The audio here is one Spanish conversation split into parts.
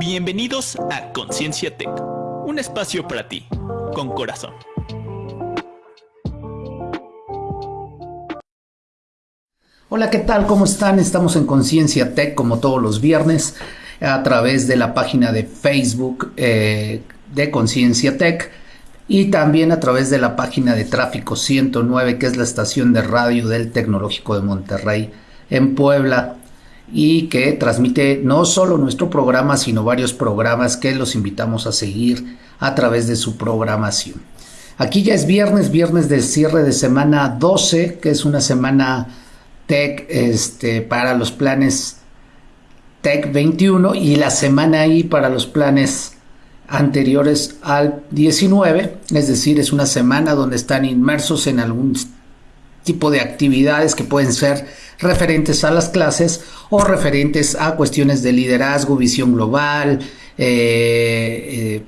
Bienvenidos a Conciencia Tech, un espacio para ti, con corazón. Hola, ¿qué tal? ¿Cómo están? Estamos en Conciencia Tech como todos los viernes a través de la página de Facebook eh, de Conciencia Tech y también a través de la página de Tráfico 109, que es la estación de radio del Tecnológico de Monterrey en Puebla y que transmite no solo nuestro programa, sino varios programas que los invitamos a seguir a través de su programación. Aquí ya es viernes, viernes de cierre de semana 12, que es una semana tech este, para los planes Tech 21 y la semana ahí para los planes anteriores al 19, es decir, es una semana donde están inmersos en algún tipo de actividades que pueden ser referentes a las clases o referentes a cuestiones de liderazgo, visión global, eh, eh,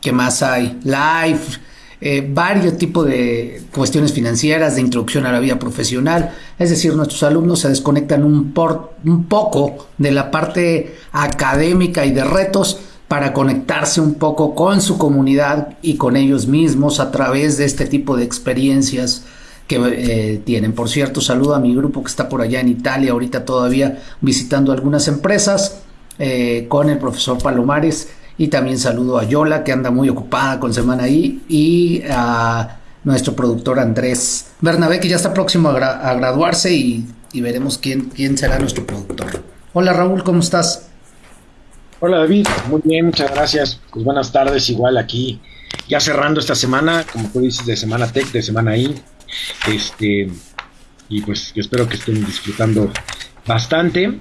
¿qué más hay? Life, eh, varios tipos de cuestiones financieras, de introducción a la vida profesional. Es decir, nuestros alumnos se desconectan un, poco de la parte académica y de retos para conectarse un poco con su comunidad y con ellos mismos a través de este tipo de experiencias que eh, tienen. Por cierto, saludo a mi grupo que está por allá en Italia, ahorita todavía visitando algunas empresas eh, con el profesor Palomares y también saludo a Yola que anda muy ocupada con semana ahí y a nuestro productor Andrés Bernabé que ya está próximo a, graduarse y, y, veremos quién, quién será nuestro productor. Hola Raúl, ¿cómo estás? Hola David, muy bien, muchas gracias. Pues buenas tardes, igual aquí, ya cerrando esta semana, como tú dices, de Semana Tech, de Semana I. Este, y pues espero que estén disfrutando bastante,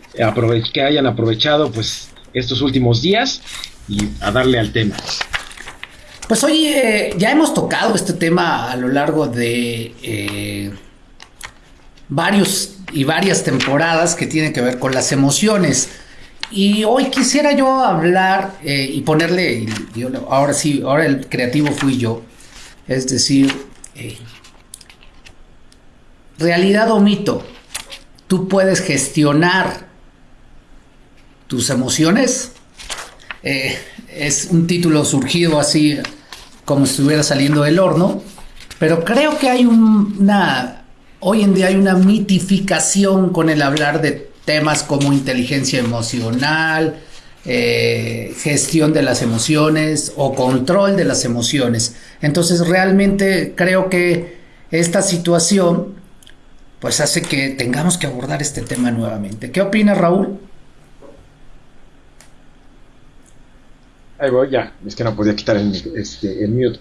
que hayan aprovechado pues estos últimos días y a darle al tema. Pues hoy eh, ya hemos tocado este tema a lo largo de eh, varios y varias temporadas que tienen que ver con las emociones. Y hoy quisiera yo hablar eh, y ponerle, ahora sí, ahora el creativo fui yo, es decir, eh, realidad o mito, tú puedes gestionar tus emociones. Eh, es un título surgido así como si estuviera saliendo del horno, pero creo que hay una, hoy en día hay una mitificación con el hablar de temas como inteligencia emocional, eh, gestión de las emociones o control de las emociones. Entonces realmente creo que esta situación pues hace que tengamos que abordar este tema nuevamente. ¿Qué opina Raúl? Ahí voy, ya, es que no podía quitar el, este, mute.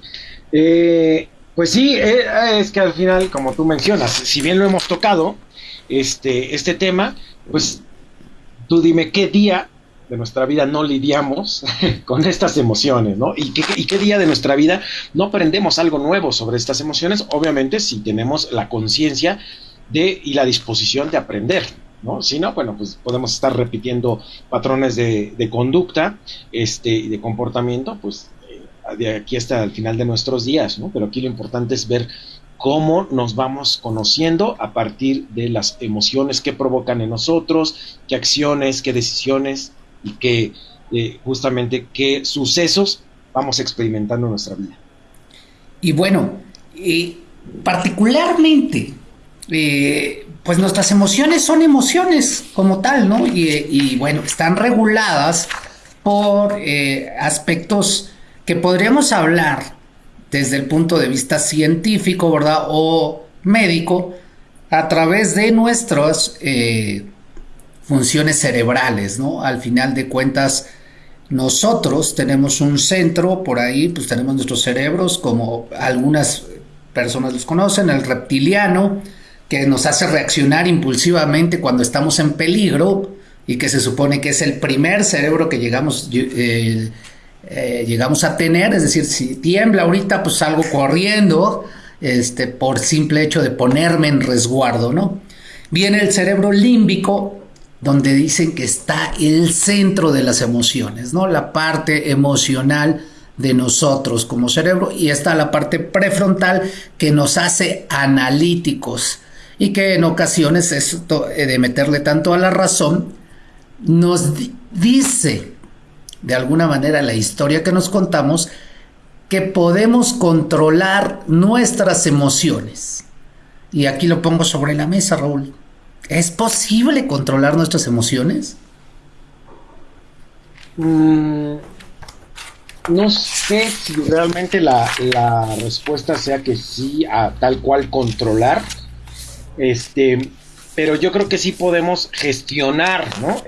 Eh, pues sí, eh, es que al final, como tú mencionas, si bien lo hemos tocado, este, este tema, pues tú dime qué día de nuestra vida no lidiamos con estas emociones, ¿no? ¿Y qué, día de nuestra vida no aprendemos algo nuevo sobre estas emociones? Obviamente si tenemos la conciencia y la disposición de aprender, ¿no? Si no, bueno, pues podemos estar repitiendo patrones de, conducta este, y de comportamiento, pues eh, de aquí hasta el final de nuestros días, ¿no? Pero aquí lo importante es ver cómo nos vamos conociendo a partir de las emociones que provocan en nosotros, qué acciones, qué decisiones y qué eh, justamente qué sucesos vamos experimentando en nuestra vida. Y bueno, particularmente, eh, pues nuestras emociones son emociones como tal, ¿no? Y, bueno, están reguladas por eh, aspectos que podríamos hablar desde el punto de vista científico, ¿verdad? O médico, a través de nuestras eh, funciones cerebrales, ¿no? Al final de cuentas, nosotros tenemos un centro, por ahí, pues tenemos nuestros cerebros, como algunas personas los conocen, el reptiliano, que nos hace reaccionar impulsivamente cuando estamos en peligro y que se supone que es el primer cerebro que llegamos, eh, eh, llegamos a tener, es decir, si tiembla ahorita, pues salgo corriendo, este, por simple hecho de ponerme en resguardo, ¿no? Viene el cerebro límbico, donde dicen que está el centro de las emociones, ¿no? La parte emocional de nosotros como cerebro y está la parte prefrontal que nos hace analíticos y que en ocasiones esto eh, de meterle tanto a la razón nos dice de alguna manera la historia que nos contamos, que podemos controlar nuestras emociones. Y aquí lo pongo sobre la mesa, Raúl. ¿Es posible controlar nuestras emociones? Mm, no sé si realmente la, respuesta sea que sí, a tal cual controlar. Este, pero yo creo que sí podemos gestionar, ¿no?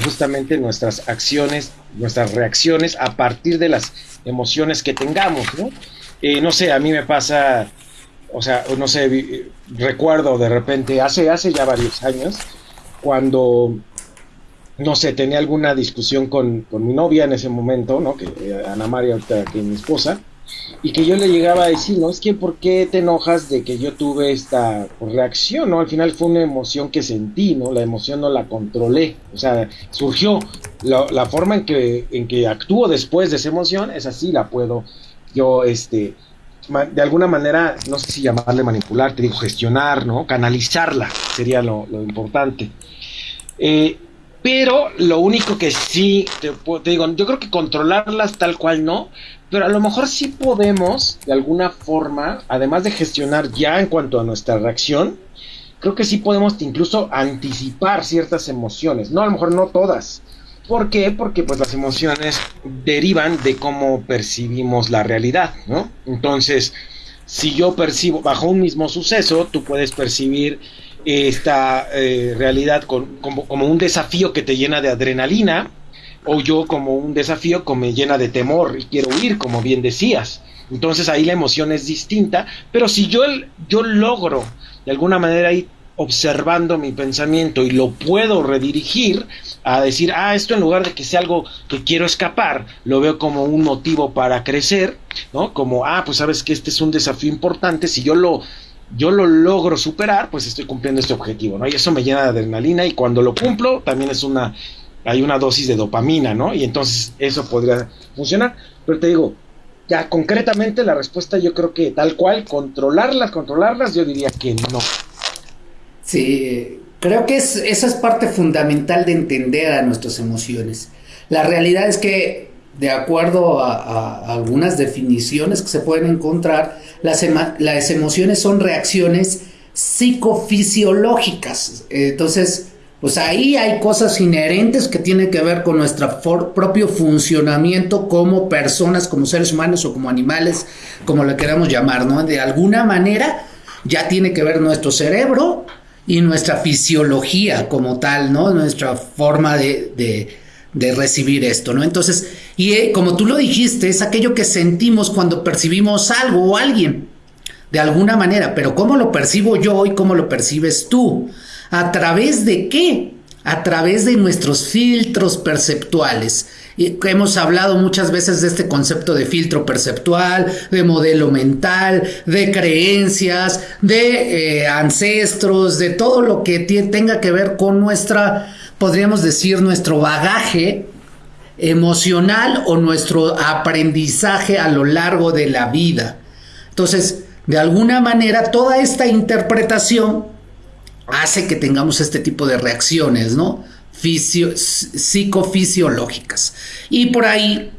justamente nuestras acciones, nuestras reacciones a partir de las emociones que tengamos, ¿no? Eh, no sé, a mí me pasa, o sea, no sé, recuerdo de repente, hace, hace ya varios años, cuando, no sé, tenía alguna discusión con, con mi novia en ese momento, ¿no? Que eh, Ana María, que es mi esposa, y que yo le llegaba a decir, no, es que ¿por qué te enojas de que yo tuve esta reacción? ¿no? Al final fue una emoción que sentí, ¿no? La emoción no la controlé, o sea, surgió. La, forma en que, en que actúo después de esa emoción es así, la puedo yo, este, de alguna manera, no sé si llamarle manipular, te digo, gestionar, ¿no? Canalizarla sería lo, importante. Eh, pero lo único que sí, te, te, digo, yo creo que controlarlas tal cual no, pero a lo mejor sí podemos, de alguna forma, además de gestionar ya en cuanto a nuestra reacción, creo que sí podemos incluso anticipar ciertas emociones. No, a lo mejor no todas. ¿Por qué? Porque pues las emociones derivan de cómo percibimos la realidad, ¿no? Entonces, si yo percibo bajo un mismo suceso, tú puedes percibir esta eh, realidad como, como un desafío que te llena de adrenalina, o yo como un desafío que me llena de temor y quiero huir, como bien decías. Entonces ahí la emoción es distinta, pero si yo, yo logro de alguna manera ir observando mi pensamiento y lo puedo redirigir a decir, ah, esto en lugar de que sea algo que quiero escapar, lo veo como un motivo para crecer, ¿no? Como, ah, pues sabes que este es un desafío importante, si yo lo yo lo logro superar, pues estoy cumpliendo este objetivo, ¿no? Y eso me llena de adrenalina y cuando lo cumplo también es una hay una dosis de dopamina, ¿no? Y entonces eso podría funcionar. Pero te digo, ya concretamente la respuesta yo creo que tal cual, controlarlas, controlarlas, yo diría que no. Sí, creo que es, esa es parte fundamental de entender a nuestras emociones. La realidad es que, de acuerdo a, algunas definiciones que se pueden encontrar, las, las emociones son reacciones psicofisiológicas. Entonces, pues ahí hay cosas inherentes que tienen que ver con nuestro propio funcionamiento como personas, como seres humanos o como animales, como le queramos llamar, ¿no? De alguna manera ya tiene que ver nuestro cerebro y nuestra fisiología como tal, ¿no? Nuestra forma de, recibir esto, ¿no? Entonces, y eh, como tú lo dijiste, es aquello que sentimos cuando percibimos algo o alguien, de alguna manera, pero ¿cómo lo percibo yo y cómo lo percibes tú? ¿A través de qué? A través de nuestros filtros perceptuales. Y hemos hablado muchas veces de este concepto de filtro perceptual, de modelo mental, de creencias, de eh, ancestros, de todo lo que tenga que ver con nuestra, podríamos decir, nuestro bagaje emocional o nuestro aprendizaje a lo largo de la vida. Entonces, de alguna manera, toda esta interpretación hace que tengamos este tipo de reacciones, ¿no? psicofisiológicas. Y por ahí,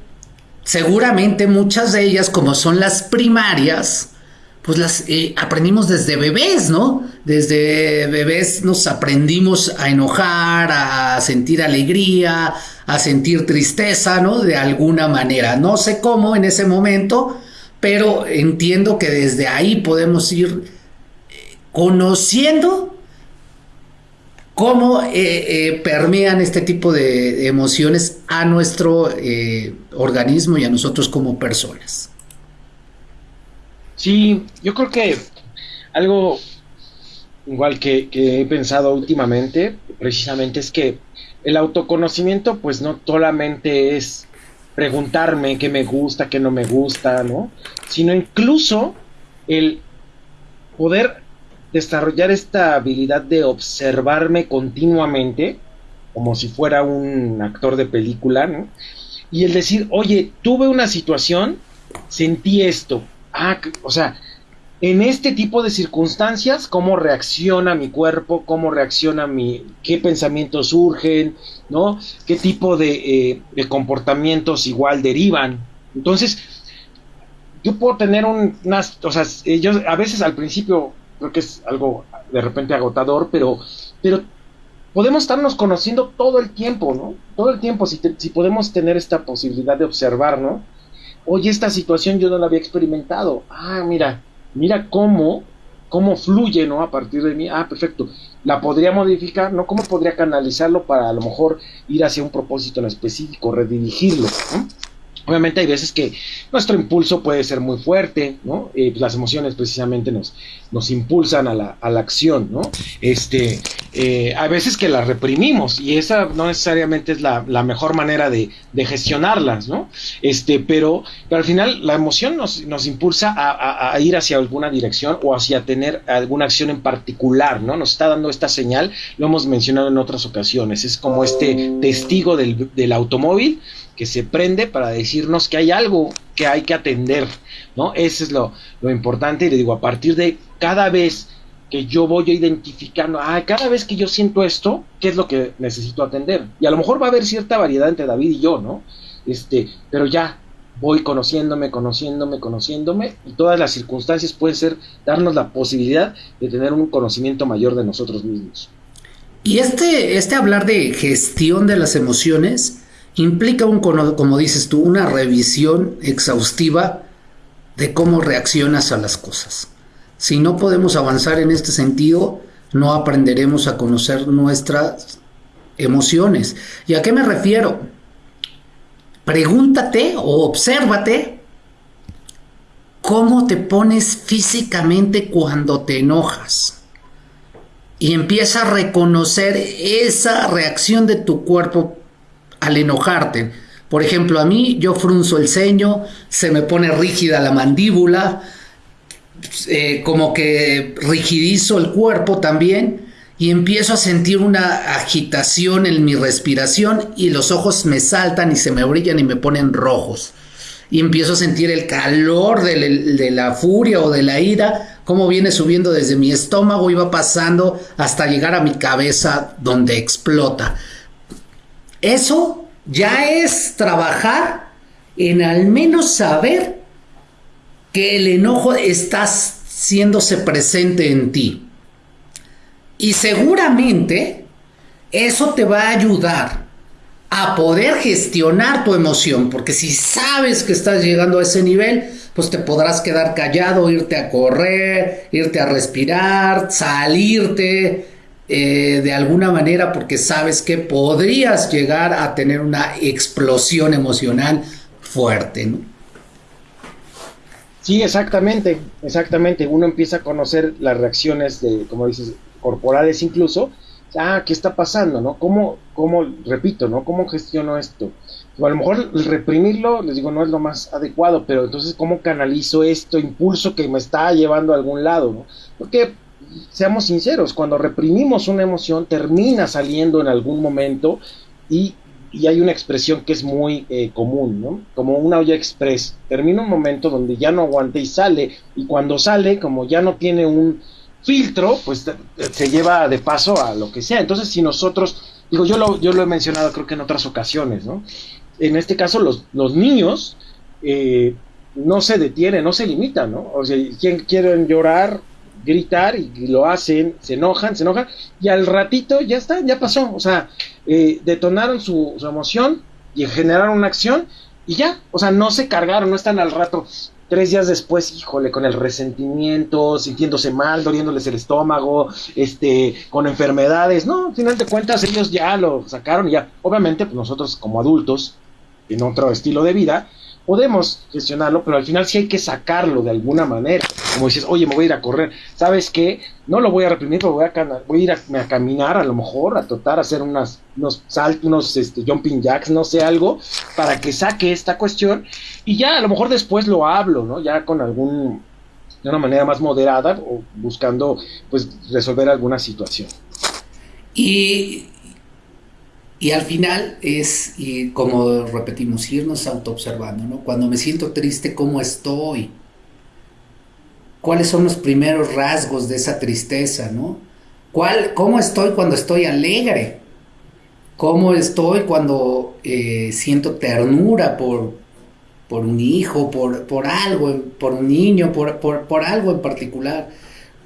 seguramente muchas de ellas, como son las primarias, pues las eh, aprendimos desde bebés, ¿no? Desde bebés nos aprendimos a enojar, a sentir alegría, a sentir tristeza, ¿no? De alguna manera. No sé cómo en ese momento, pero entiendo que desde ahí podemos ir eh, conociendo cómo eh, eh, permean este tipo de emociones a nuestro eh, organismo y a nosotros como personas. Sí, yo creo que algo igual que, he pensado últimamente, precisamente es que el autoconocimiento pues no solamente es preguntarme qué me gusta, qué no me gusta, ¿no? Sino incluso el poder desarrollar esta habilidad de observarme continuamente, como si fuera un actor de película, ¿no? Y el decir, oye, tuve una situación, sentí esto. Ah, o sea, en este tipo de circunstancias, cómo reacciona mi cuerpo, cómo reacciona mi, qué pensamientos surgen, ¿no? Qué tipo de, eh, comportamientos igual derivan. Entonces, yo puedo tener un, unas, o sea, a veces al principio creo que es algo de repente agotador, pero, pero podemos estarnos conociendo todo el tiempo, ¿no? Todo el tiempo, si, si podemos tener esta posibilidad de observar, ¿no? Oye, esta situación yo no la había experimentado. Ah, mira, mira cómo, cómo fluye, ¿no? A partir de mí, ah, perfecto, la podría modificar, ¿no? ¿Cómo podría canalizarlo para a lo mejor ir hacia un propósito en específico, redirigirlo, ¿no? Obviamente hay veces que nuestro impulso puede ser muy fuerte, ¿no? Eh, pues las emociones precisamente nos, nos impulsan a la, a la acción, ¿no? Este, eh, veces que las reprimimos y esa no necesariamente es la, la mejor manera de, de, gestionarlas, ¿no? Este, pero, pero al final la emoción nos, nos impulsa a, a, a, ir hacia alguna dirección o hacia tener alguna acción en particular, ¿no? Nos está dando esta señal, lo hemos mencionado en otras ocasiones, es como este testigo del, del automóvil que se prende para decirnos que hay algo que hay que atender, ¿no? Eso es lo, lo importante y le digo, a partir de cada vez que yo voy identificando, ah, cada vez que yo siento esto, ¿qué es lo que necesito atender? Y a lo mejor va a haber cierta variedad entre David y yo, ¿no? Este, pero ya voy conociéndome, conociéndome, conociéndome, y todas las circunstancias pueden ser darnos la posibilidad de tener un conocimiento mayor de nosotros mismos. Y este, este hablar de gestión de las emociones, implica, un, como dices tú, una revisión exhaustiva de cómo reaccionas a las cosas. Si no podemos avanzar en este sentido, no aprenderemos a conocer nuestras emociones. ¿Y a qué me refiero? Pregúntate o obsérvate cómo te pones físicamente cuando te enojas. Y empieza a reconocer esa reacción de tu cuerpo al enojarte. Por ejemplo, a mí yo frunzo el ceño, se me pone rígida la mandíbula, eh, como que rigidizo el cuerpo también y empiezo a sentir una agitación en mi respiración y los ojos me saltan y se me brillan y me ponen rojos. Y empiezo a sentir el calor de, de la furia o de la ira, como viene subiendo desde mi estómago y va pasando hasta llegar a mi cabeza donde explota. Eso ya es trabajar en al menos saber que el enojo está haciéndose presente en ti. Y seguramente eso te va a ayudar a poder gestionar tu emoción, porque si sabes que estás llegando a ese nivel, pues te podrás quedar callado, irte a correr, irte a respirar, salirte, eh, de alguna manera porque sabes que podrías llegar a tener una explosión emocional fuerte, ¿no? Sí, exactamente, exactamente. Uno empieza a conocer las reacciones de, como dices, corporales incluso. Ah, ¿qué está pasando, no? ¿Cómo, cómo, repito, no? ¿Cómo gestiono esto? A lo mejor reprimirlo, les digo, no es lo más adecuado, pero entonces, ¿cómo canalizo esto impulso que me está llevando a algún lado, no? Porque seamos sinceros, cuando reprimimos una emoción termina saliendo en algún momento y, y hay una expresión que es muy eh, común, ¿no? Como una olla express. Termina un momento donde ya no aguante y sale, y cuando sale, como ya no tiene un filtro, pues se lleva de paso a lo que sea. Entonces, si nosotros, digo, yo lo, yo lo he mencionado creo que en otras ocasiones, ¿no? En este caso, los, los niños eh, no se detienen, no se limitan, ¿no? O sea, quieren llorar, gritar y lo hacen, se enojan, se enojan y al ratito ya está, ya pasó, o sea, eh, detonaron su, su, emoción y generaron una acción y ya, o sea, no se cargaron, no están al rato, tres días después, híjole, con el resentimiento, sintiéndose mal, doliéndoles el estómago, este, con enfermedades, no, al final de cuentas ellos ya lo sacaron y ya, obviamente pues nosotros como adultos, en otro estilo de vida, podemos gestionarlo, pero al final sí hay que sacarlo de alguna manera. Como dices, oye, me voy a ir a correr. ¿Sabes qué? No lo voy a reprimir, pero voy a, voy a ir a, caminar, a lo mejor, a tratar, a hacer unas, unos saltos, unos este, jumping jacks, no sé, algo, para que saque esta cuestión. Y ya, a lo mejor después lo hablo, ¿no? Ya con algún, de una manera más moderada o buscando, pues, resolver alguna situación. Y y al final es, como repetimos, irnos autoobservando, ¿no? Cuando me siento triste, ¿cómo estoy? cuáles son los primeros rasgos de esa tristeza, ¿no? ¿Cuál, ¿Cómo estoy cuando estoy alegre? ¿Cómo estoy cuando eh, siento ternura por, por un hijo, por, por algo, por un niño, por, por, por algo en particular?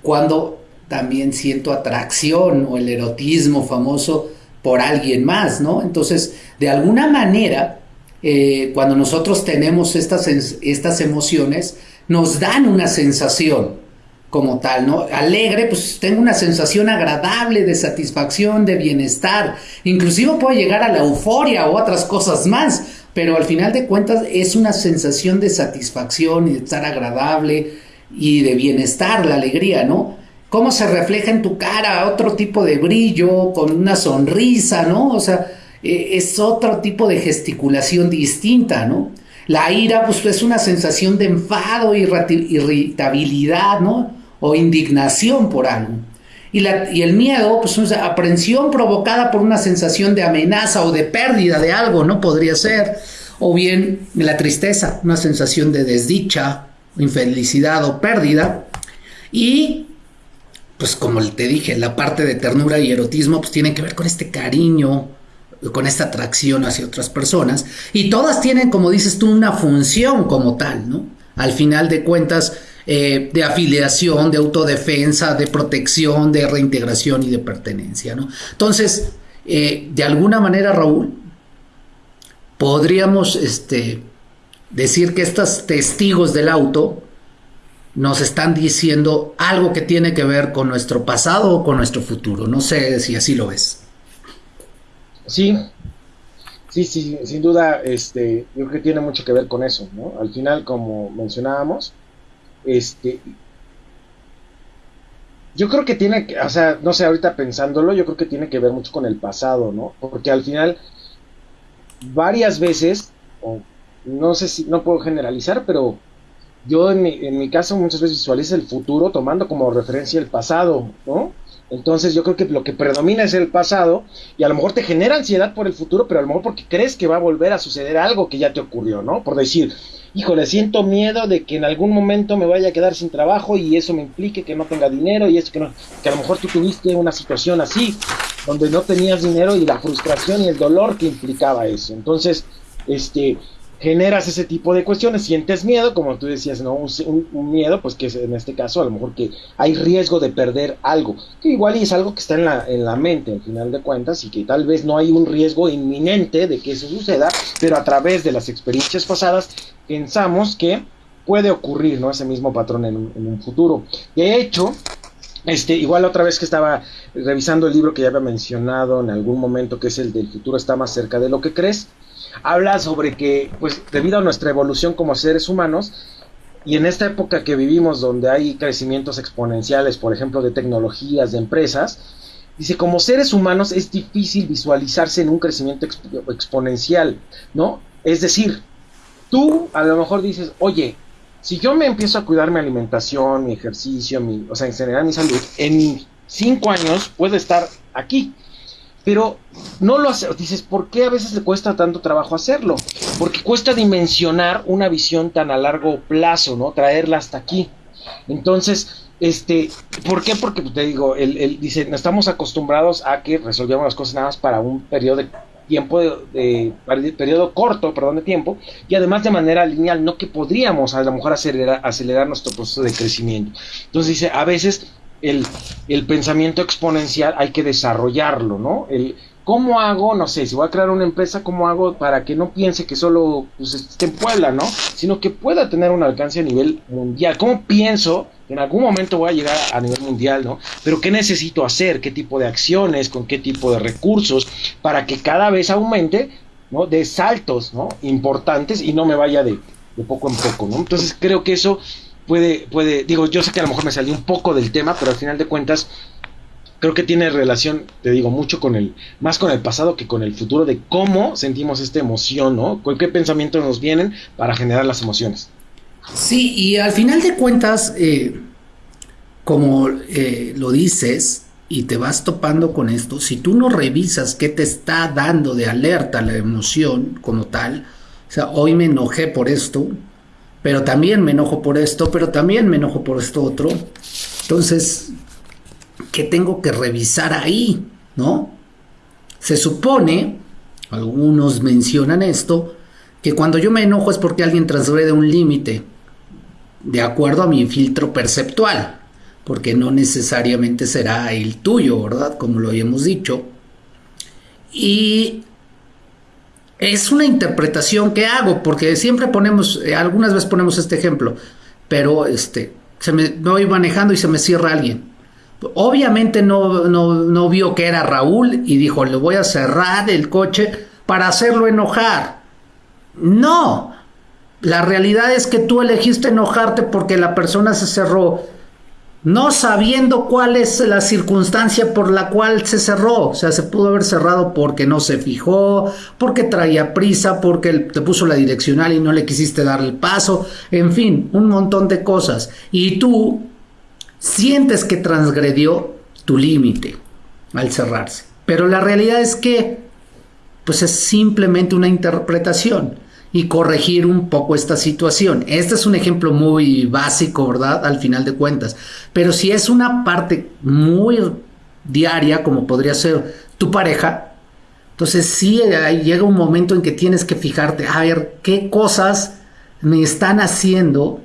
Cuando también siento atracción o el erotismo famoso por alguien más, ¿no? Entonces, de alguna manera, eh, cuando nosotros tenemos estas, estas emociones, nos dan una sensación como tal, ¿no? Alegre, pues tengo una sensación agradable de satisfacción, de bienestar, inclusive puede llegar a la euforia o otras cosas más, pero al final de cuentas es una sensación de satisfacción y de estar agradable y de bienestar, la alegría, ¿no? Cómo se refleja en tu cara otro tipo de brillo, con una sonrisa, ¿no? O sea, eh, es otro tipo de gesticulación distinta, ¿no? La ira, pues es una sensación de enfado, irritabilidad, ¿no? O indignación por algo. Y, la, y el miedo, pues una aprensión provocada por una sensación de amenaza o de pérdida de algo, ¿no? Podría ser. O bien la tristeza, una sensación de desdicha, infelicidad o pérdida. Y pues como te dije, la parte de ternura y erotismo pues tiene que ver con este cariño, con esta atracción hacia otras personas y todas tienen, como dices tú, una función como tal, ¿no? Al final de cuentas, eh, de afiliación, de autodefensa, de protección, de reintegración y de pertenencia, ¿no? Entonces, eh, de alguna manera, Raúl, podríamos este, decir que estos testigos del auto nos están diciendo algo que tiene que ver con nuestro pasado o con nuestro futuro. No sé si así lo ves. Sí, sí, sí, sin duda, este, yo creo que tiene mucho que ver con eso, ¿no? Al final, como mencionábamos, este, yo creo que tiene, que, o sea, no sé, ahorita pensándolo, yo creo que tiene que ver mucho con el pasado, ¿no? Porque al final, varias veces, o no sé si, no puedo generalizar, pero yo en mi, en mi caso muchas veces visualizo el futuro tomando como referencia el pasado, ¿no? Entonces yo creo que lo que predomina es el pasado y a lo mejor te genera ansiedad por el futuro, pero a lo mejor porque crees que va a volver a suceder algo que ya te ocurrió, ¿no? Por decir, híjole, siento miedo de que en algún momento me vaya a quedar sin trabajo y eso me implique que no tenga dinero y eso que no, que a lo mejor tú tuviste una situación así, donde no tenías dinero y la frustración y el dolor que implicaba eso. Entonces, este, generas ese tipo de cuestiones, sientes miedo, como tú decías, ¿no? Un, miedo, pues que es en este caso a lo mejor que hay riesgo de perder algo, que igual es algo que está en la, en la mente al final de cuentas y que tal vez no hay un riesgo inminente de que eso suceda, pero a través de las experiencias pasadas pensamos que puede ocurrir, ¿no? Ese mismo patrón en, en un futuro. De hecho, este, igual otra vez que estaba revisando el libro que ya había mencionado en algún momento, que es el del futuro está más cerca de lo que crees, habla sobre que, pues, debido a nuestra evolución como seres humanos, y en esta época que vivimos, donde hay crecimientos exponenciales, por ejemplo, de tecnologías, de empresas, dice, como seres humanos es difícil visualizarse en un crecimiento exponencial, ¿no? Es decir, tú a lo mejor dices, oye, si yo me empiezo a cuidar mi alimentación, mi ejercicio, mi, o sea, en general mi salud, en cinco años puedo estar aquí pero no lo hace. Dices, ¿por qué a veces le cuesta tanto trabajo hacerlo? Porque cuesta dimensionar una visión tan a largo plazo, ¿no? Traerla hasta aquí. Entonces, este, ¿por qué? Porque pues, te digo, él, dice, estamos acostumbrados a que resolvamos las cosas nada más para un periodo de tiempo de, periodo corto, perdón, de tiempo, y además de manera lineal, no que podríamos a lo mejor acelerar, acelerar nuestro proceso de crecimiento. Entonces dice, a veces el, pensamiento exponencial hay que desarrollarlo, ¿no? El, ¿Cómo hago, no sé, si voy a crear una empresa, cómo hago para que no piense que solo pues, esté en Puebla, ¿no? Sino que pueda tener un alcance a nivel mundial. ¿Cómo pienso que en algún momento voy a llegar a nivel mundial, ¿no? Pero ¿qué necesito hacer? ¿Qué tipo de acciones? ¿Con qué tipo de recursos? Para que cada vez aumente, ¿no? De saltos, ¿no? Importantes y no me vaya de, de poco en poco, ¿no? Entonces creo que eso puede, puede, digo, yo sé que a lo mejor me salí un poco del tema, pero al final de cuentas creo que tiene relación, te digo, mucho con el, más con el pasado que con el futuro de cómo sentimos esta emoción, ¿no? ¿Con qué pensamientos nos vienen para generar las emociones? Sí, y al final de cuentas, eh, como eh, lo dices, y te vas topando con esto, si tú no revisas qué te está dando de alerta la emoción como tal, o sea, hoy me enojé por esto, pero también me enojo por esto, pero también me enojo por esto otro. Entonces, ¿qué tengo que revisar ahí? ¿No? Se supone, algunos mencionan esto, que cuando yo me enojo es porque alguien transgrede un límite, de acuerdo a mi filtro perceptual, porque no necesariamente será el tuyo, ¿verdad? Como lo habíamos dicho. Y es una interpretación que hago, porque siempre ponemos, eh, algunas veces ponemos este ejemplo, pero este, se me, voy manejando y se me cierra alguien. Obviamente no, no, vio que era Raúl y dijo, le voy a cerrar el coche para hacerlo enojar. No, la realidad es que tú elegiste enojarte porque la persona se cerró no sabiendo cuál es la circunstancia por la cual se cerró. O sea, se pudo haber cerrado porque no se fijó, porque traía prisa, porque te puso la direccional y no le quisiste dar el paso, en fin, un montón de cosas. Y tú sientes que transgredió tu límite al cerrarse. Pero la realidad es que, pues es simplemente una interpretación y corregir un poco esta situación. Este es un ejemplo muy básico, ¿verdad? Al final de cuentas. Pero si es una parte muy diaria, como podría ser tu pareja, entonces sí llega un momento en que tienes que fijarte, a ver, qué cosas me están haciendo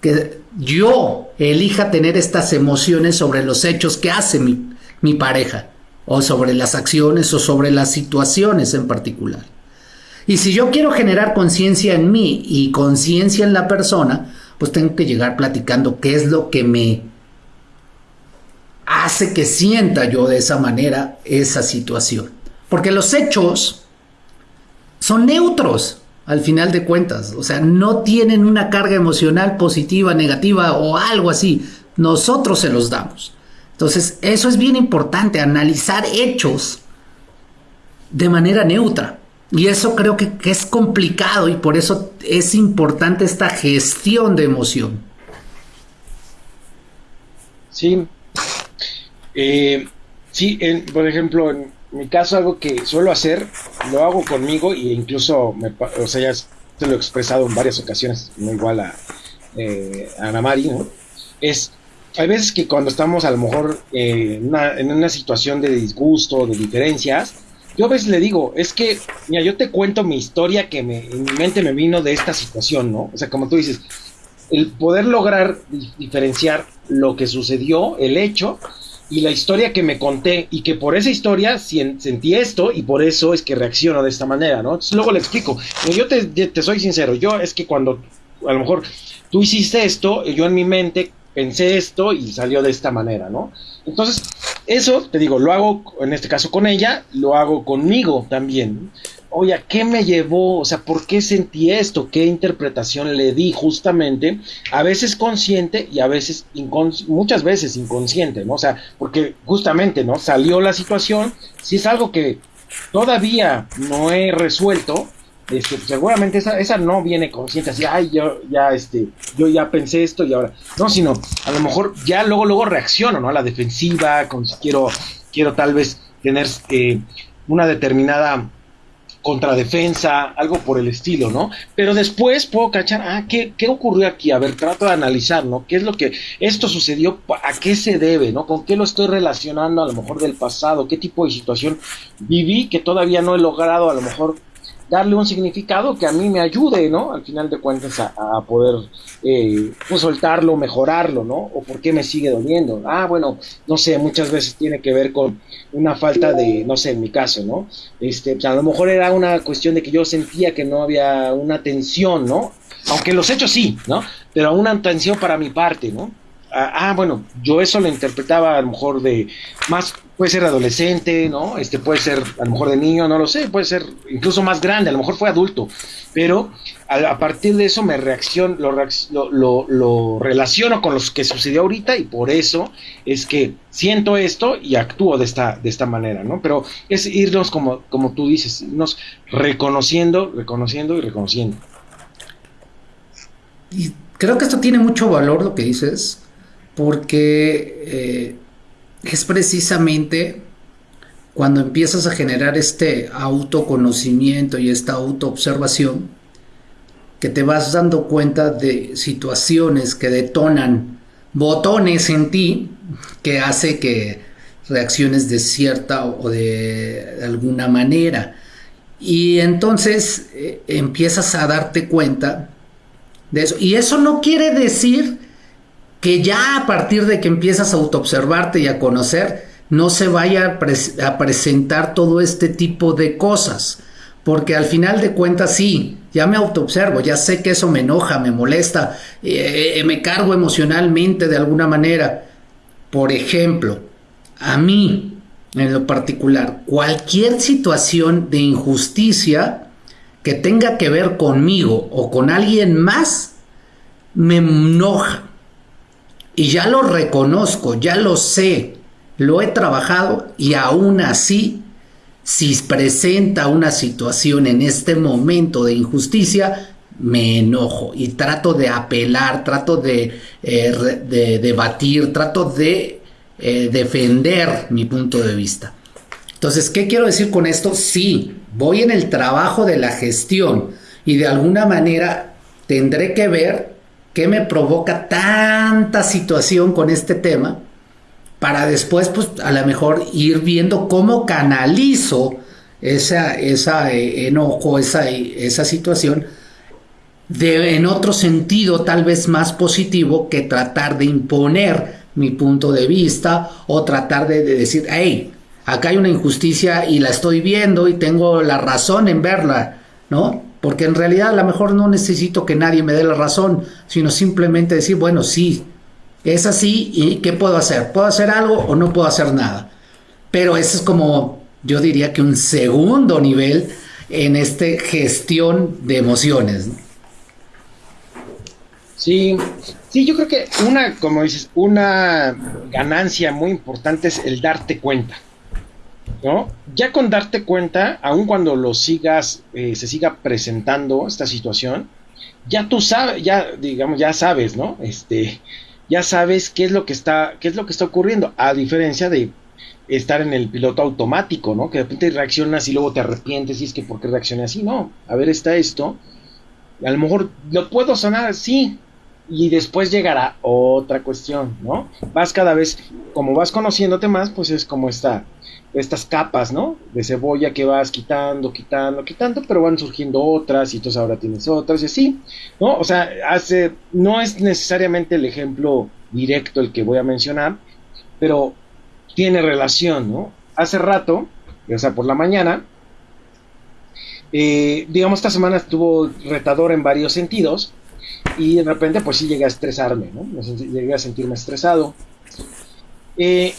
que yo elija tener estas emociones sobre los hechos que hace mi, mi pareja, o sobre las acciones o sobre las situaciones en particular. Y si yo quiero generar conciencia en mí y conciencia en la persona, pues tengo que llegar platicando qué es lo que me hace que sienta yo de esa manera esa situación. Porque los hechos son neutros al final de cuentas, o sea, no tienen una carga emocional positiva, negativa o algo así. Nosotros se los damos. Entonces, eso es bien importante, analizar hechos de manera neutra. Y eso creo que, es complicado y por eso es importante esta gestión de emoción. Sí. Eh, sí, por ejemplo, en mi caso algo que suelo hacer, lo hago conmigo e incluso, me, o sea, ya te lo he expresado en varias ocasiones, no igual a, eh, Ana Mari, ¿no? Es, hay veces que cuando estamos a lo mejor eh, en una situación de disgusto, de diferencias, yo a veces le digo, es que, mira, yo te cuento mi historia que me, en mi mente me vino de esta situación, ¿no? O sea, como tú dices, el poder lograr diferenciar lo que sucedió, el hecho, y la historia que me conté, y que por esa historia sentí esto, y por eso es que reacciono de esta manera, ¿no? Entonces luego le explico, yo te, te soy sincero, yo es que cuando a lo mejor tú hiciste esto, yo en mi mente pensé esto y salió de esta manera, ¿no? Entonces, eso, te digo, lo hago en este caso con ella, lo hago conmigo también. Oye, ¿qué me llevó? O sea, ¿por qué sentí esto? ¿Qué interpretación le di justamente? A veces consciente y a veces, muchas veces inconsciente, ¿no? O sea, porque justamente, ¿no? Salió la situación, si es algo que todavía no he resuelto, este, seguramente esa, esa no viene consciente así, ay, yo ya, este, yo ya pensé esto y ahora, no, sino a lo mejor ya luego, luego reacciono, ¿no? A la defensiva, con si quiero, quiero tal vez tener eh, una determinada contradefensa, algo por el estilo, ¿no? Pero después puedo cachar, ah, ¿qué, ¿qué ocurrió aquí? A ver, trato de analizar, ¿no? ¿Qué es lo que esto sucedió? ¿A qué se debe, ¿no? ¿Con qué lo estoy relacionando a lo mejor del pasado? ¿Qué tipo de situación viví que todavía no he logrado a lo mejor darle un significado que a mí me ayude, ¿no? Al final de cuentas a, poder eh, pues soltarlo, mejorarlo, ¿no? O por qué me sigue doliendo. Ah, bueno, no sé, muchas veces tiene que ver con una falta de, no sé, en mi caso, ¿no? Este, pues a lo mejor era una cuestión de que yo sentía que no había una atención, ¿no? Aunque los hechos sí, ¿no? Pero una atención para mi parte, ¿no? Ah, ah, bueno, yo eso lo interpretaba a lo mejor de más, puede ser adolescente, ¿no? Este puede ser a lo mejor de niño, no lo sé, puede ser incluso más grande, a lo mejor fue adulto, pero a, partir de eso me reacciono, lo, lo, lo, relaciono con lo que sucedió ahorita y por eso es que siento esto y actúo de esta, de esta manera, ¿no? Pero es irnos como, como tú dices, irnos reconociendo, reconociendo y reconociendo. Y creo que esto tiene mucho valor lo que dices, porque eh, es precisamente cuando empiezas a generar este autoconocimiento y esta autoobservación que te vas dando cuenta de situaciones que detonan botones en ti que hace que reacciones de cierta o de alguna manera. Y entonces eh, empiezas a darte cuenta de eso. Y eso no quiere decir que ya a partir de que empiezas a autoobservarte y a conocer, no se vaya a, presentar todo este tipo de cosas. Porque al final de cuentas sí, ya me autoobservo, ya sé que eso me enoja, me molesta, eh, eh, me cargo emocionalmente de alguna manera. Por ejemplo, a mí, en lo particular, cualquier situación de injusticia que tenga que ver conmigo o con alguien más, me enoja. Y ya lo reconozco, ya lo sé, lo he trabajado y aún así, si presenta una situación en este momento de injusticia, me enojo y trato de apelar, trato de, eh, debatir, trato de eh, defender mi punto de vista. Entonces, ¿qué quiero decir con esto? Sí, voy en el trabajo de la gestión y de alguna manera tendré que ver qué me provoca tanta situación con este tema para después, pues a lo mejor ir viendo cómo canalizo esa, esa eh, enojo, esa, esa situación de, en otro sentido tal vez más positivo que tratar de imponer mi punto de vista o tratar de, de decir, hey, acá hay una injusticia y la estoy viendo y tengo la razón en verla, ¿no? Porque en realidad a lo mejor no necesito que nadie me dé la razón, sino simplemente decir, bueno, sí, es así y ¿qué puedo hacer? ¿Puedo hacer algo o no puedo hacer nada? Pero eso es como, yo diría que un segundo nivel en esta gestión de emociones. Sí, sí, yo creo que una, como dices, una ganancia muy importante es el darte cuenta. ¿No? Ya con darte cuenta, aun cuando lo sigas, eh, se siga presentando esta situación, ya tú sabes, ya digamos, ya sabes, ¿no? Este, ya sabes qué es lo que está, qué es lo que está ocurriendo, a diferencia de estar en el piloto automático, ¿no? Que de repente reaccionas y luego te arrepientes y es que por qué reaccioné así, no, a ver, está esto, a lo mejor lo puedo sanar, sí, y después llegará otra cuestión, ¿no? Vas cada vez, como vas conociéndote más, pues es como esta, estas capas, ¿no? De cebolla que vas quitando, quitando, quitando, pero van surgiendo otras y entonces ahora tienes otras y así, ¿no? O sea, hace, no es necesariamente el ejemplo directo el que voy a mencionar, pero tiene relación, ¿no? Hace rato, o sea, por la mañana, eh, digamos, esta semana estuvo retador en varios sentidos y de repente, pues sí llegué a estresarme, ¿no? Llegué a sentirme estresado. Eh,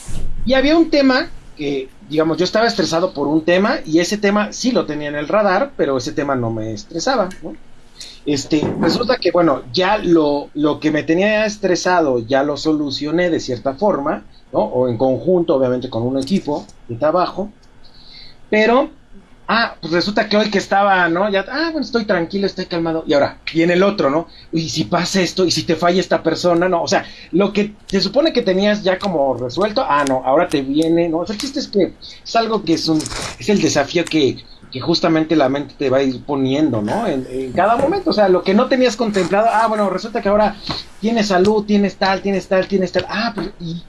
y había un tema que digamos, yo estaba estresado por un tema y ese tema sí lo tenía en el radar, pero ese tema no me estresaba. Este, resulta que, bueno, ya lo, lo que me tenía estresado ya lo solucioné de cierta forma. O en conjunto, obviamente, con un equipo de trabajo, pero Ah, pues resulta que hoy que estaba, ¿no? Ya, ah, bueno, estoy tranquilo, estoy calmado. Y ahora, y en el otro, ¿no? Y si pasa esto, y si te falla esta persona, ¿no? O sea, lo que se supone que tenías ya como resuelto, ah, no, ahora te viene, ¿no? O sea, el chiste es que es algo que es un, es el desafío que, que justamente la mente te va a ir poniendo, ¿no? En, en, cada momento, o sea, lo que no tenías contemplado, ah, bueno, resulta que ahora tienes salud, tienes tal, tienes tal, tienes tal, ah, pues, y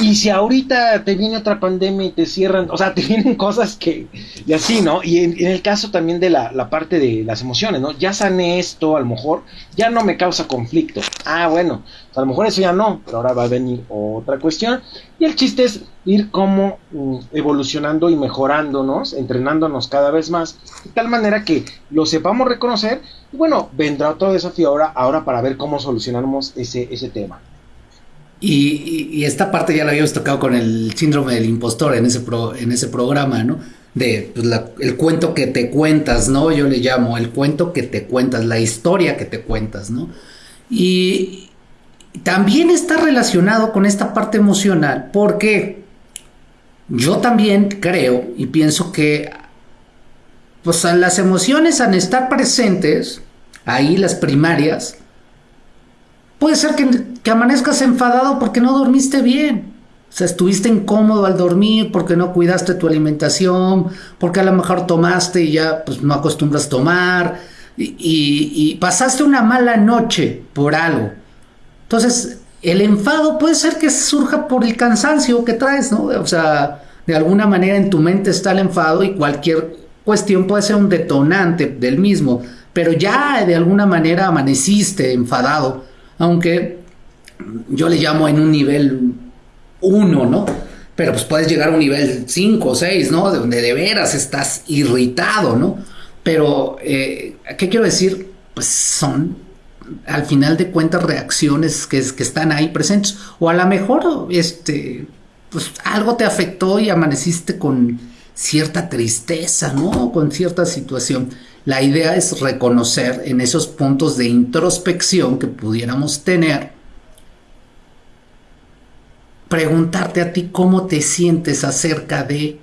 y si ahorita te viene otra pandemia y te cierran, o sea, te vienen cosas que, y así, ¿no? Y en, el caso también de la, la, parte de las emociones, ¿no? Ya sané esto, a lo mejor ya no me causa conflicto. Ah, bueno, a lo mejor eso ya no, pero ahora va a venir otra cuestión. Y el chiste es ir como mm, evolucionando y mejorándonos, entrenándonos cada vez más, de tal manera que lo sepamos reconocer. Y bueno, vendrá otro desafío ahora, ahora para ver cómo solucionamos ese, ese tema. Y, esta parte ya la habíamos tocado con el síndrome del impostor en ese, en ese programa, ¿no? De pues, el cuento que te cuentas, ¿no? Yo le llamo el cuento que te cuentas, la historia que te cuentas, ¿no? Y también está relacionado con esta parte emocional, porque yo también creo y pienso que pues las emociones al estar presentes, ahí las primarias, Puede ser que, amanezcas enfadado porque no dormiste bien. O sea, estuviste incómodo al dormir porque no cuidaste tu alimentación, porque a lo mejor tomaste y ya pues no acostumbras tomar, y, pasaste una mala noche por algo. Entonces, el enfado puede ser que surja por el cansancio que traes, ¿no? O sea, de alguna manera en tu mente está el enfado y cualquier cuestión puede ser un detonante del mismo, pero ya de alguna manera amaneciste enfadado, aunque yo le llamo en un nivel 1, ¿no? Pero pues puedes llegar a un nivel 5 o 6, ¿no? De donde de veras estás irritado, ¿no? Pero, eh, ¿qué quiero decir? Pues son, al final de cuentas, reacciones que, están ahí presentes. O a lo mejor, este, pues algo te afectó y amaneciste con cierta tristeza, ¿no? Con cierta situación. La idea es reconocer en esos puntos de introspección que pudiéramos tener preguntarte a ti cómo te sientes acerca de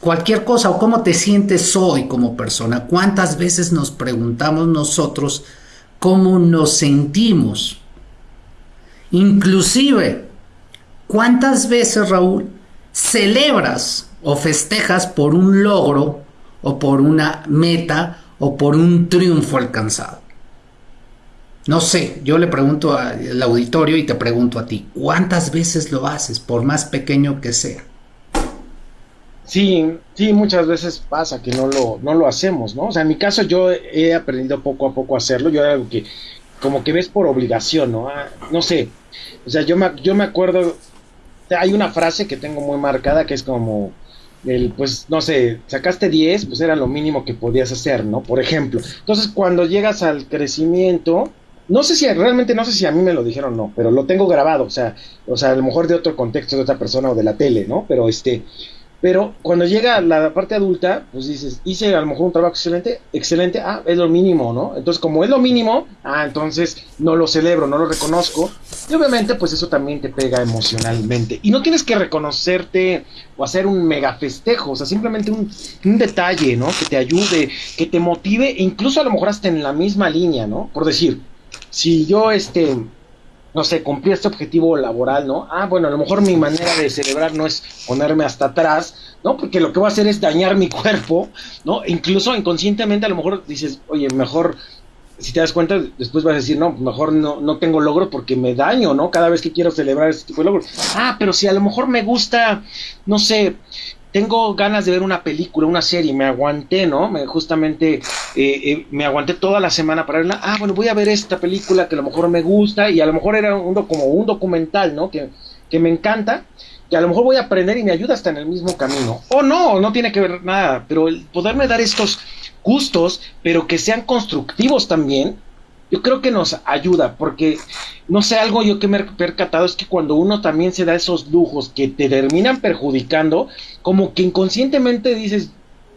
cualquier cosa o cómo te sientes hoy como persona. ¿Cuántas veces nos preguntamos nosotros cómo nos sentimos? Inclusive, ¿cuántas veces, Raúl, celebras o festejas por un logro o por una meta o por un triunfo alcanzado? No sé, yo le pregunto al auditorio y te pregunto a ti, ¿cuántas veces lo haces, por más pequeño que sea? Sí, sí, muchas veces pasa que no lo, no lo hacemos, ¿no? O sea, en mi caso yo he aprendido poco a poco a hacerlo, yo algo que como que ves por obligación, ¿no? Ah, no sé, o sea, yo me, yo me acuerdo, hay una frase que tengo muy marcada que es como, el, pues, no sé, sacaste 10, pues era lo mínimo que podías hacer, ¿no? Por ejemplo. Entonces, cuando llegas al crecimiento, no sé si realmente no sé si a mí me lo dijeron o no, pero lo tengo grabado, o sea, o sea, a lo mejor de otro contexto de otra persona o de la tele, ¿no? Pero este, pero cuando llega la parte adulta, pues dices, hice a lo mejor un trabajo excelente, excelente, ah, es lo mínimo, ¿no? Entonces, como es lo mínimo, ah, entonces no lo celebro, no lo reconozco. Y obviamente, pues eso también te pega emocionalmente. Y no tienes que reconocerte o hacer un mega festejo, o sea, simplemente un, un detalle, ¿no? Que te ayude, que te motive, incluso a lo mejor hasta en la misma línea, ¿no? Por decir, si yo, este, no sé, cumplí este objetivo laboral, ¿no? Ah, bueno, a lo mejor mi manera de celebrar no es ponerme hasta atrás, ¿no? Porque lo que voy a hacer es dañar mi cuerpo, ¿no? Incluso inconscientemente a lo mejor dices, oye, mejor, si te das cuenta, después vas a decir, no, mejor no, no tengo logro porque me daño, ¿no? Cada vez que quiero celebrar este tipo de logros. Ah, pero si a lo mejor me gusta, no sé, tengo ganas de ver una película, una serie, me aguanté, ¿no? Me, justamente eh, eh, me aguanté toda la semana para verla. Ah, bueno, voy a ver esta película que a lo mejor me gusta y a lo mejor era un, como un documental, ¿no? Que, que me encanta, que a lo mejor voy a aprender y me ayuda hasta en el mismo camino. O no, no tiene que ver nada, pero el poderme dar estos gustos, pero que sean constructivos también, yo creo que nos ayuda, porque no sé, algo yo que me he percatado es que cuando uno también se da esos lujos que te terminan perjudicando, como que inconscientemente dices,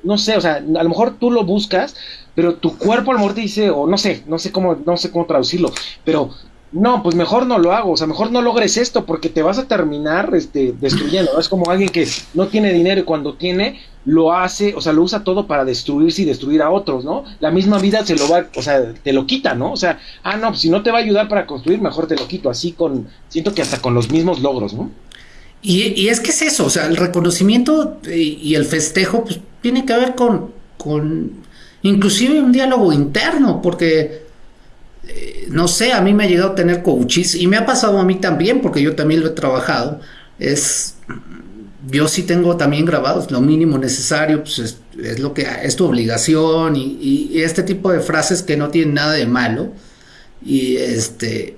no sé, o sea, a lo mejor tú lo buscas, pero tu cuerpo a lo mejor te dice, o no sé, no sé cómo, no sé cómo traducirlo, pero no, pues mejor no lo hago, o sea, mejor no logres esto porque te vas a terminar este, destruyendo. Es como alguien que no tiene dinero y cuando tiene lo hace, o sea, lo usa todo para destruirse y destruir a otros, ¿no? La misma vida se lo va, o sea, te lo quita, ¿no? O sea, ah, no, pues si no te va a ayudar para construir, mejor te lo quito, así con, siento que hasta con los mismos logros, ¿no? Y, es que es eso, o sea, el reconocimiento y, el festejo, pues tiene que ver con, con inclusive un diálogo interno, porque eh, no sé, a mí me ha llegado a tener coaches y me ha pasado a mí también, porque yo también lo he trabajado. Es, yo sí tengo también grabados lo mínimo necesario, pues es, lo que es tu obligación y, este tipo de frases que no tienen nada de malo y este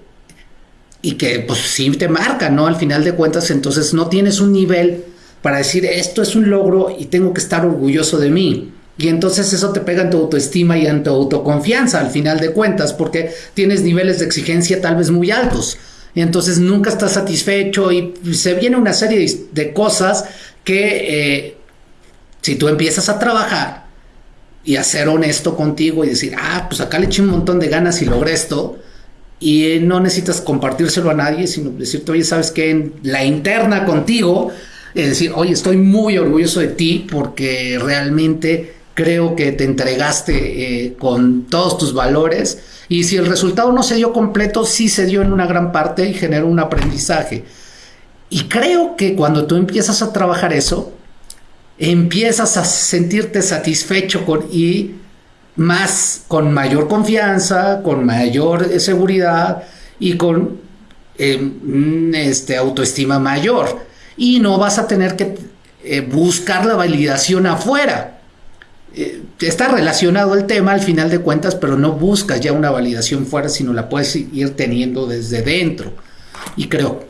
y que pues sí te marcan, ¿no? Al final de cuentas, entonces no tienes un nivel para decir esto es un logro y tengo que estar orgulloso de mí. Y entonces eso te pega en tu autoestima y en tu autoconfianza al final de cuentas, porque tienes niveles de exigencia tal vez muy altos. Y entonces nunca estás satisfecho y se viene una serie de cosas que eh, si tú empiezas a trabajar y a ser honesto contigo y decir, ah, pues acá le eché un montón de ganas y logré esto, y no necesitas compartírselo a nadie, sino decirte, oye, sabes que en la interna contigo, es decir, oye, estoy muy orgulloso de ti porque realmente creo que te entregaste eh, con todos tus valores y si el resultado no se dio completo, sí se dio en una gran parte y generó un aprendizaje. Y creo que cuando tú empiezas a trabajar eso, empiezas a sentirte satisfecho con y más, con mayor confianza, con mayor seguridad y con eh, este, autoestima mayor. Y no vas a tener que eh, buscar la validación afuera. Eh, está relacionado el tema al final de cuentas, pero no buscas ya una validación fuera, sino la puedes ir teniendo desde dentro. Y creo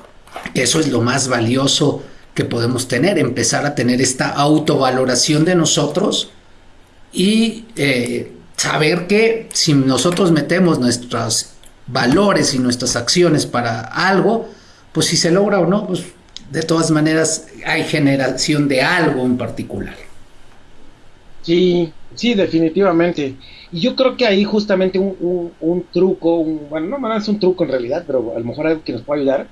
que eso es lo más valioso que podemos tener, empezar a tener esta autovaloración de nosotros y eh, saber que si nosotros metemos nuestros valores y nuestras acciones para algo, pues si se logra o no, pues de todas maneras hay generación de algo en particular. Sí, sí, definitivamente. Y yo creo que ahí justamente un, truco, bueno, no es un truco en realidad, pero a lo mejor algo que nos puede ayudar,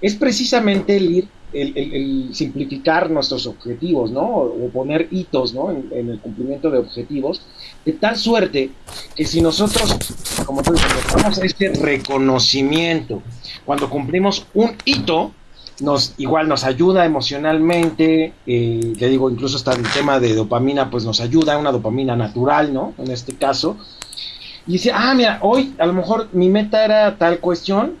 es precisamente el ir, el, simplificar nuestros objetivos, ¿no? O, poner hitos, ¿no? En, el cumplimiento de objetivos, de tal suerte que si nosotros, como tú dices, este reconocimiento, cuando cumplimos un hito, nos igual nos ayuda emocionalmente, eh, digo, incluso hasta el tema de dopamina, pues nos ayuda, una dopamina natural, ¿no? En este caso. Y dice, ah, mira, hoy a lo mejor mi meta era tal cuestión,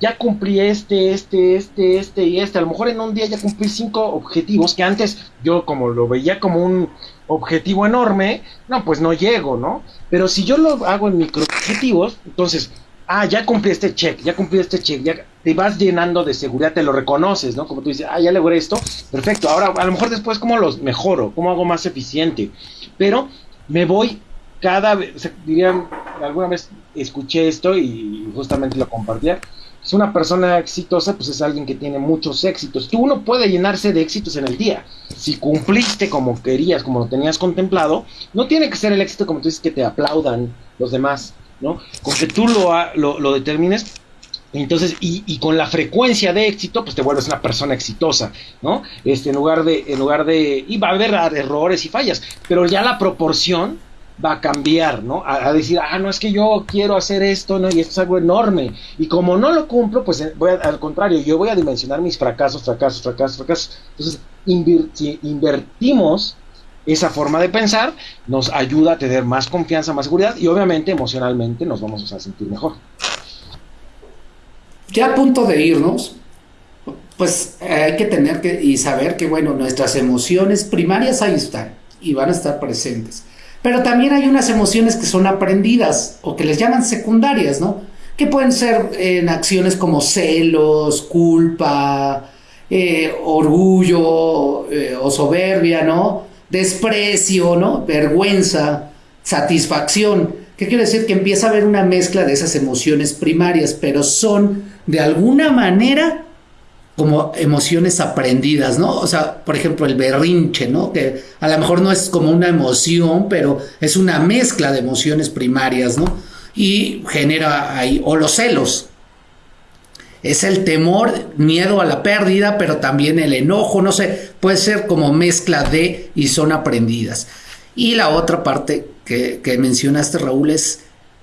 ya cumplí este, este, este, este y este. A lo mejor en un día ya cumplí cinco objetivos que antes yo como lo veía como un objetivo enorme, no, pues no llego, ¿no? Pero si yo lo hago en micro objetivos, entonces ah, ya cumplí este check, ya cumplí este check, ya te vas llenando de seguridad, te lo reconoces, ¿no? Como tú dices, ah, ya logré esto, perfecto, ahora a lo mejor después cómo los mejoro, cómo hago más eficiente, pero me voy cada vez, o sea, dirían, alguna vez escuché esto y justamente lo compartía, es una persona exitosa, pues es alguien que tiene muchos éxitos. Tú uno puede llenarse de éxitos en el día. Si cumpliste como querías, como lo tenías contemplado, no tiene que ser el éxito como tú dices que te aplaudan los demás ¿no? Con que tú lo, lo, determines, entonces, y, con la frecuencia de éxito, pues te vuelves una persona exitosa, ¿no? Este, en lugar de, en lugar de, y va a haber errores y fallas, pero ya la proporción va a cambiar, ¿no? A, decir, ah, no es que yo quiero hacer esto, ¿no? Y esto es algo enorme. Y como no lo cumplo, pues eh, voy al contrario, yo voy a dimensionar mis fracasos, fracasos, fracasos, fracasos. Entonces, si invertimos esa forma de pensar nos ayuda a tener más confianza, más seguridad y obviamente emocionalmente nos vamos a sentir mejor. Ya a punto de irnos, pues eh, hay que tener que y saber que bueno, nuestras emociones primarias ahí están y van a estar presentes. Pero también hay unas emociones que son aprendidas o que les llaman secundarias, ¿no? Que pueden ser en acciones como celos, culpa, eh, orgullo eh, o soberbia, ¿no? desprecio, ¿no? Vergüenza, satisfacción. ¿Qué quiere decir? Que empieza a haber una mezcla de esas emociones primarias, pero son de alguna manera como emociones aprendidas, ¿no? O sea, por ejemplo, el berrinche, ¿no? Que a lo mejor no es como una emoción, pero es una mezcla de emociones primarias, ¿no? Y genera ahí, o los celos, es el temor, miedo a la pérdida, pero también el enojo, no sé, puede ser como mezcla de y son aprendidas. Y la otra parte que, mencionaste, Raúl, es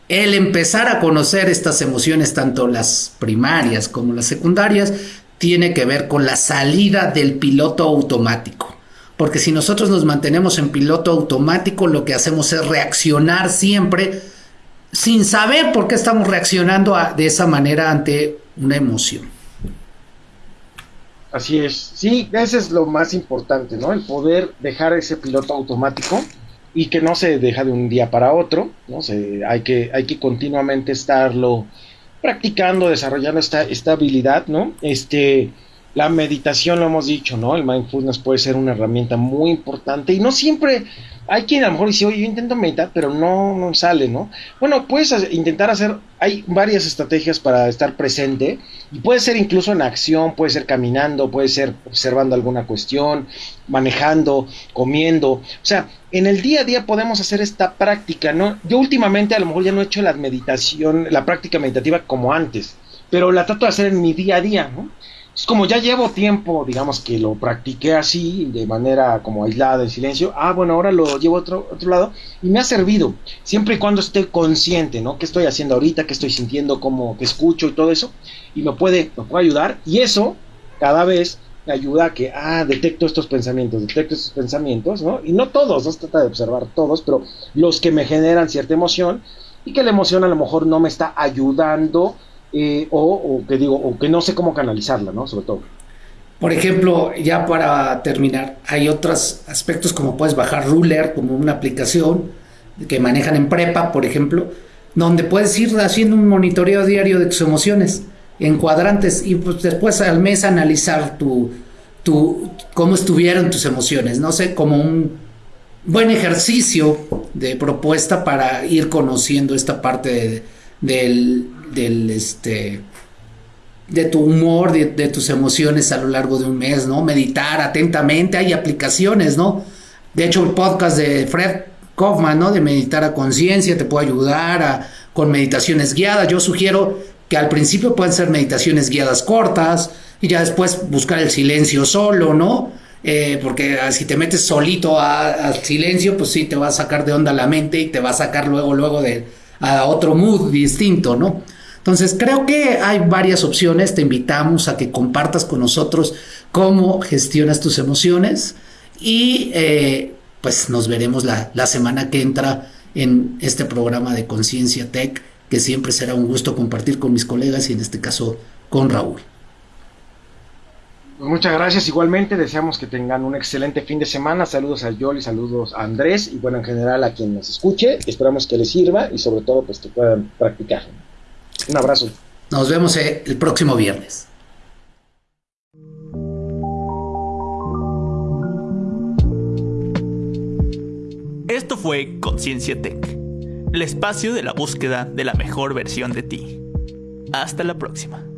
el empezar a conocer estas emociones, tanto las primarias como las secundarias, tiene que ver con la salida del piloto automático. Porque si nosotros nos mantenemos en piloto automático, lo que hacemos es reaccionar siempre sin saber por qué estamos reaccionando de esa manera ante una emoción. Así es, sí, ese es lo más importante, ¿no? El poder dejar ese piloto automático y que no se deja de un día para otro, ¿no? Se, hay, que, hay que continuamente estarlo practicando, desarrollando esta, esta habilidad, ¿no? Este, la meditación, lo hemos dicho, ¿no? El mindfulness puede ser una herramienta muy importante y no siempre hay quien a lo mejor dice, oye, yo intento meditar, pero no, no sale, ¿no? Bueno, puedes intentar hacer, hay varias estrategias para estar presente y puede ser incluso en acción, puede ser caminando, puede ser observando alguna cuestión, manejando, comiendo. O sea, en el día a día podemos hacer esta práctica, ¿no? Yo últimamente a lo mejor ya no he hecho la meditación, la práctica meditativa como antes, pero la trato de hacer en mi día a día, ¿no? Es como ya llevo tiempo, digamos que lo practiqué así, de manera como aislada, en silencio. Ah, bueno, ahora lo llevo a otro, otro lado y me ha servido, siempre y cuando esté consciente, ¿no? ¿Qué estoy haciendo ahorita? ¿Qué estoy sintiendo? ¿Cómo que escucho y todo eso? Y me puede, me puede ayudar. Y eso, cada vez ayuda a que, ah, detecto estos pensamientos, detecto estos pensamientos, ¿no? Y no todos, no se trata de observar todos, pero los que me generan cierta emoción y que la emoción a lo mejor no me está ayudando eh, o, que digo, o que no sé cómo canalizarla, ¿no? Sobre todo. Por ejemplo, ya para terminar, hay otros aspectos como puedes bajar Ruler como una aplicación que manejan en prepa, por ejemplo, donde puedes ir haciendo un monitoreo diario de tus emociones en cuadrantes y pues después al mes analizar tu, tu cómo estuvieron tus emociones, no sé, como un buen ejercicio de propuesta para ir conociendo esta parte del, del este de tu humor, de, tus emociones a lo largo de un mes, ¿no? Meditar atentamente, hay aplicaciones, ¿no? De hecho, el podcast de Fred Kaufman, ¿no? De meditar a conciencia, te puede ayudar a, con meditaciones guiadas. Yo sugiero que al principio pueden ser meditaciones guiadas cortas y ya después buscar el silencio solo, ¿no? Eh, porque si te metes solito al silencio, pues sí, te va a sacar de onda la mente y te va a sacar luego, luego de, a otro mood distinto, ¿no? Entonces, creo que hay varias opciones. Te invitamos a que compartas con nosotros cómo gestionas tus emociones y eh, pues nos veremos la, la semana que entra en este programa de Conciencia Tech, que siempre será un gusto compartir con mis colegas y en este caso con Raúl. Pues muchas gracias igualmente, deseamos que tengan un excelente fin de semana, saludos a Yoli, saludos a Andrés y bueno, en general a quien nos escuche, esperamos que les sirva y sobre todo pues que puedan practicar. Un abrazo. Nos vemos eh, el próximo viernes. Esto fue Conciencia Tech, el espacio de la búsqueda de la mejor versión de ti. Hasta la próxima.